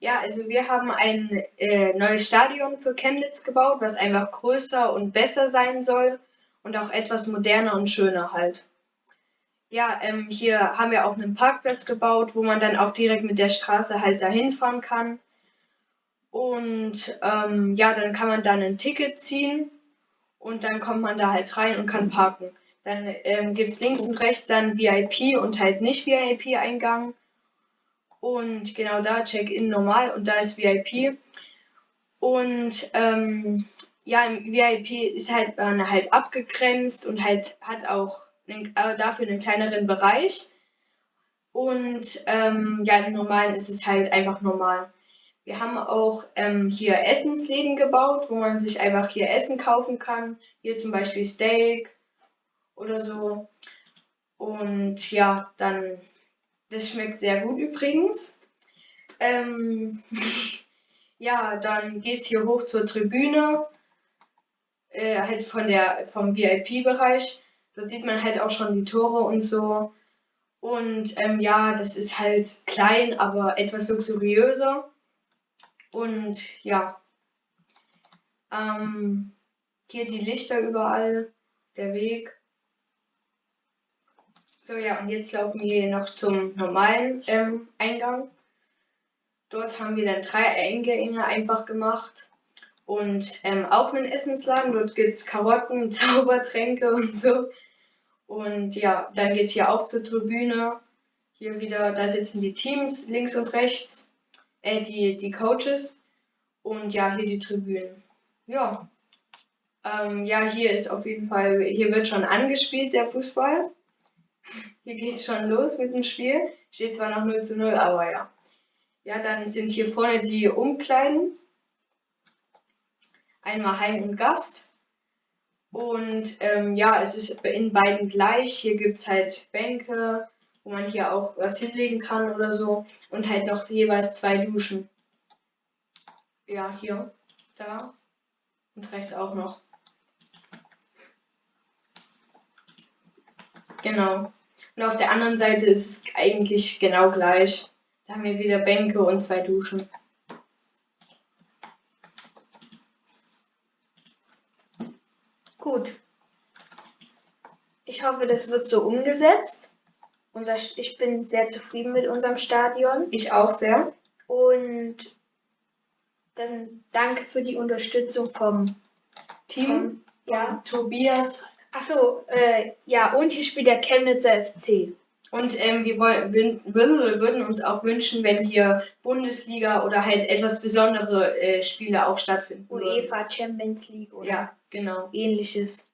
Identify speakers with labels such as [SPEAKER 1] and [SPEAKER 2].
[SPEAKER 1] Ja, also wir haben ein äh, neues Stadion für Chemnitz gebaut, was einfach größer und besser sein soll und auch etwas moderner und schöner halt. Ja, ähm, hier haben wir auch einen Parkplatz gebaut, wo man dann auch direkt mit der Straße halt dahin fahren kann. Und ähm, ja, dann kann man dann ein Ticket ziehen und dann kommt man da halt rein und kann parken. Dann ähm, gibt es links und rechts dann VIP und halt nicht VIP-Eingang. Und genau da Check-in normal und da ist VIP. Und ähm, ja, im VIP ist halt man halt abgegrenzt und halt hat auch einen, äh, dafür einen kleineren Bereich. Und ähm, ja, im Normalen ist es halt einfach normal. Wir haben auch ähm, hier Essensläden gebaut, wo man sich einfach hier Essen kaufen kann. Hier zum Beispiel Steak oder so. Und ja, dann das schmeckt sehr gut übrigens. Ähm, ja, dann geht es hier hoch zur Tribüne, äh, halt von der, vom VIP-Bereich. Da sieht man halt auch schon die Tore und so. Und ähm, ja, das ist halt klein, aber etwas luxuriöser. Und ja, ähm, hier die Lichter überall, der Weg. So, ja, und jetzt laufen wir noch zum normalen ähm, Eingang. Dort haben wir dann drei Eingänge einfach gemacht. Und ähm, auch einen Essensladen. Dort gibt es Karotten, Zaubertränke und so. Und ja, dann geht es hier auch zur Tribüne. Hier wieder, da sitzen die Teams links und rechts. Äh, die, die Coaches. Und ja, hier die Tribünen. Ja. Ähm, ja, hier ist auf jeden Fall, hier wird schon angespielt, der Fußball. Hier geht's schon los mit dem Spiel. Steht zwar noch 0 zu 0, aber ja. Ja, dann sind hier vorne die Umkleiden. Einmal Heim und Gast. Und ähm, ja, es ist in beiden gleich. Hier gibt es halt Bänke, wo man hier auch was hinlegen kann oder so. Und halt noch jeweils zwei Duschen. Ja, hier, da und rechts auch noch. Genau. Und auf der anderen Seite ist es eigentlich genau gleich. Da haben wir wieder Bänke und zwei Duschen.
[SPEAKER 2] Gut. Ich hoffe, das wird so umgesetzt. Unser, ich bin sehr zufrieden mit unserem Stadion.
[SPEAKER 1] Ich auch sehr.
[SPEAKER 2] Und dann danke für die Unterstützung vom
[SPEAKER 1] Team. Vom,
[SPEAKER 2] ja.
[SPEAKER 1] Tobias,
[SPEAKER 2] Achso, äh, ja, und hier spielt der Chemnitzer FC.
[SPEAKER 1] Und ähm, wir wollen, würden uns auch wünschen, wenn hier Bundesliga oder halt etwas besondere äh, Spiele auch stattfinden.
[SPEAKER 2] UEFA Champions League oder
[SPEAKER 1] ja, genau.
[SPEAKER 2] ähnliches.